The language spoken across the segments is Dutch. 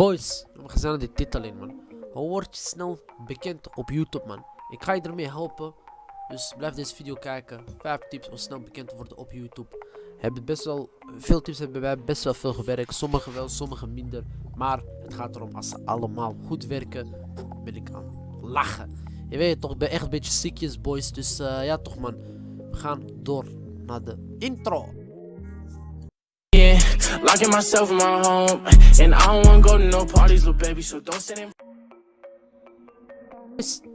Boys, we gaan naar de titel in, man. Hoe word je snel bekend op YouTube, man? Ik ga je ermee helpen. Dus blijf deze video kijken. 5 tips om snel bekend te worden op YouTube. Hebben best wel, veel tips hebben wij best wel veel gewerkt. Sommige wel, sommige minder. Maar het gaat erom, als ze allemaal goed werken, ben ik aan lachen. Je weet toch, ik ben echt een beetje ziekjes, boys. Dus eh, ja, toch, man. We gaan door naar de intro. Locking myself in my home, and I don't wanna go to no parties, little baby. So don't stand in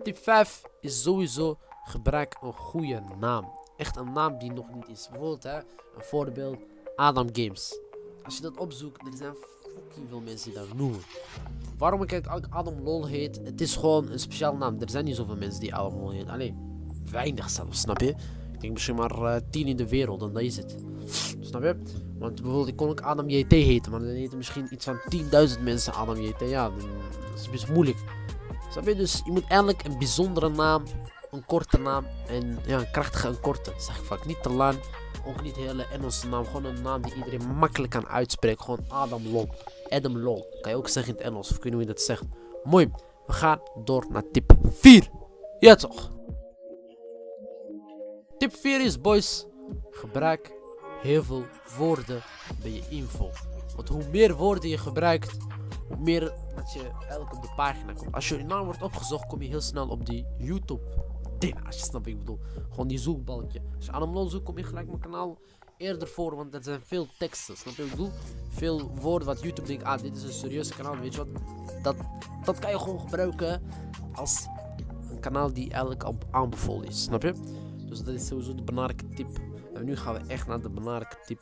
Tip 5 is sowieso gebruik een goede naam. Echt een naam die nog niet is. Bijvoorbeeld, hè, een voorbeeld, Adam Games. Als je dat opzoekt, er zijn fucking veel mensen die dat noemen. Waarom ik eigenlijk Adam Lol heet, het is gewoon een speciaal naam. Er zijn niet zoveel mensen die Adam Lol heet. Alleen, weinig zelfs, snap je? Misschien maar eh, 10 in de wereld en dat is het. Snap je? Want bijvoorbeeld, ik kon ook Adam JT heten, maar dan heten misschien iets van 10.000 mensen Adam JT. Ja, dat is best moeilijk. Snap je? Dus je moet eigenlijk een bijzondere naam, een korte naam en ja, een krachtige en korte. Zeg ik vaak. Niet te lang, ook niet hele Engelse naam. Gewoon een naam die iedereen makkelijk kan uitspreken. Gewoon Adam Lol. Adam Lol. Kan je ook zeggen in het Engels, of weet niet hoe je dat zegt. Mooi. We gaan door naar tip 4. Ja toch? Tip 4 is boys. Gebruik heel veel woorden bij je info. Want hoe meer woorden je gebruikt, hoe meer dat je eigenlijk op de pagina komt. Als je naam wordt opgezocht, kom je heel snel op die YouTube ding. Als je snapt wat ik bedoel. Gewoon die zoekbalkje. Als je Adam zoekt, kom je gelijk mijn kanaal eerder voor. Want er zijn veel teksten. Snap je wat ik bedoel? Veel woorden wat YouTube denkt. Ah, dit is een serieus kanaal. Weet je wat? Dat, dat kan je gewoon gebruiken als een kanaal die eigenlijk aanbevolen is. Snap je? Dus dat is sowieso de belangrijke tip. En nu gaan we echt naar de belangrijke tip.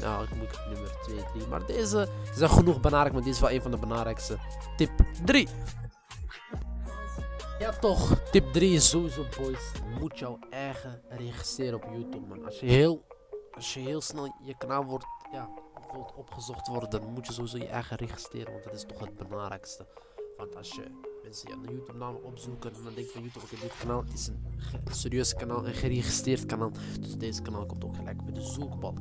Nou, ik moet nummer 2, 3. Maar deze zijn genoeg belangrijk, maar dit is wel een van de belangrijkste. Tip 3. Ja toch, tip 3 is sowieso boys. Moet jouw eigen registreren op YouTube man. Als je heel, als je heel snel je kanaal wordt, ja, bijvoorbeeld opgezocht worden, dan moet je sowieso je eigen registreren. Want dat is toch het belangrijkste. Want als je mensen je YouTube naam opzoeken en dan denk je van YouTube, oké dit kanaal is een serieus kanaal, een geregistreerd kanaal. Dus deze kanaal komt ook gelijk bij de zoekbalk.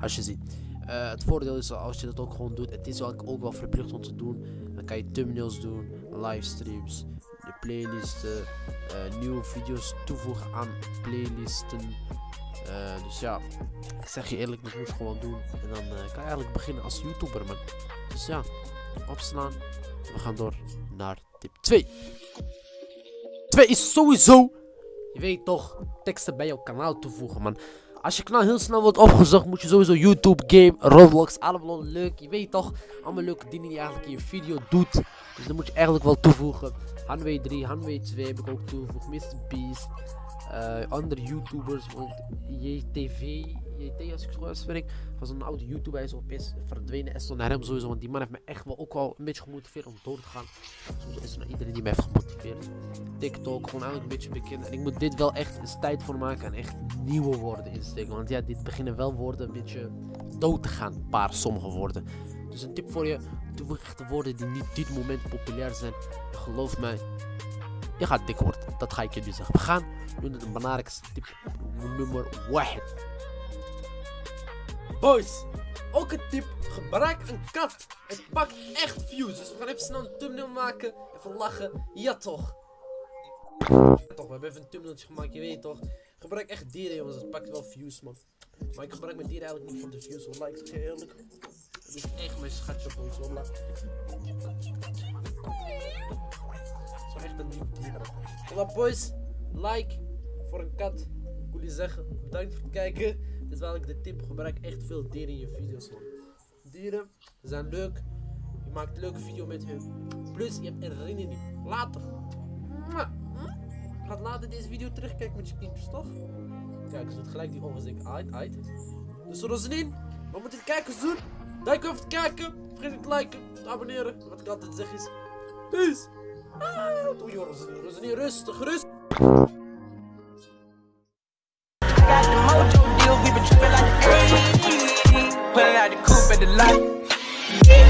Als je ziet. Eh, het voordeel is als je dat ook gewoon doet, het is ook, wel verplicht om te doen. Dan kan je thumbnails doen, livestreams, de playlisten, eh, nieuwe video's toevoegen aan playlisten. Eh, dus ja, ik zeg je eerlijk, dat moet gewoon doen. En dan kan je eigenlijk beginnen als YouTuber, man. Dus ja, opslaan. We gaan door naar tip 2. 2 is sowieso, je weet toch, teksten bij jouw kanaal toevoegen, man. Als je kanaal heel snel wordt opgezocht, moet je sowieso YouTube, game, Roblox, allemaal leuk. Je weet toch, allemaal leuke dingen die je eigenlijk in je video doet. Dus dan moet je eigenlijk wel toevoegen. Hanway 3, Hanway 2 heb ik ook toegevoegd. Mr. Beast. eh, andere YouTubers. JTV, JT als ik zo uitspreek. Was een oude YouTuber. Hij is verdwenen. En stond naar hem sowieso. Want die man heeft me echt wel ook wel een beetje gemotiveerd om door te gaan. Sowieso is er naar iedereen die mij heeft gemotiveerd. TikTok, gewoon eigenlijk een beetje bekend. En ik moet dit wel echt eens tijd voor maken. En echt nieuwe woorden insteken. Want ja, dit beginnen wel woorden een beetje dood te gaan. Paar sommige woorden. Dus een tip voor je. Toevoeg echte woorden die niet dit moment populair zijn. Geloof mij, je gaat dik worden. Dat ga ik je nu zeggen. We gaan nu naar de belangrijkste tip nummer 1. Boys, ook een tip. Gebruik een kat. Het pakt echt views. Dus we gaan even snel een thumbnail maken. Even lachen. Ja toch. Toch, we hebben even een thumbnailtje gemaakt. Je weet toch. Gebruik echt dieren jongens. Het pakt wel views man. Maar ik gebruik mijn dieren eigenlijk niet voor de views. Want je eerlijk. Het is echt mijn schatje boys. Wallah. Het is echt een lief dier. Wallah boys. Like voor een kat. Ik je zeggen. Bedankt voor het kijken. Dit is eigenlijk de tip. Gebruik echt veel dieren in je video's man. Dieren zijn leuk. Je maakt een leuke video met hun. Plus je hebt herinnering later. Gaat later deze video terugkijken met je kindjes toch? Kijk, ze doet gelijk die zeker uit, uit. Dus Rosalien, wat moet je kijkers doen? Dank voor het kijken. Vergeet niet te liken, te abonneren. Wat ik altijd zeg is. Peace. Ah, doe. Rosalien, rustig, rustig. up at the light.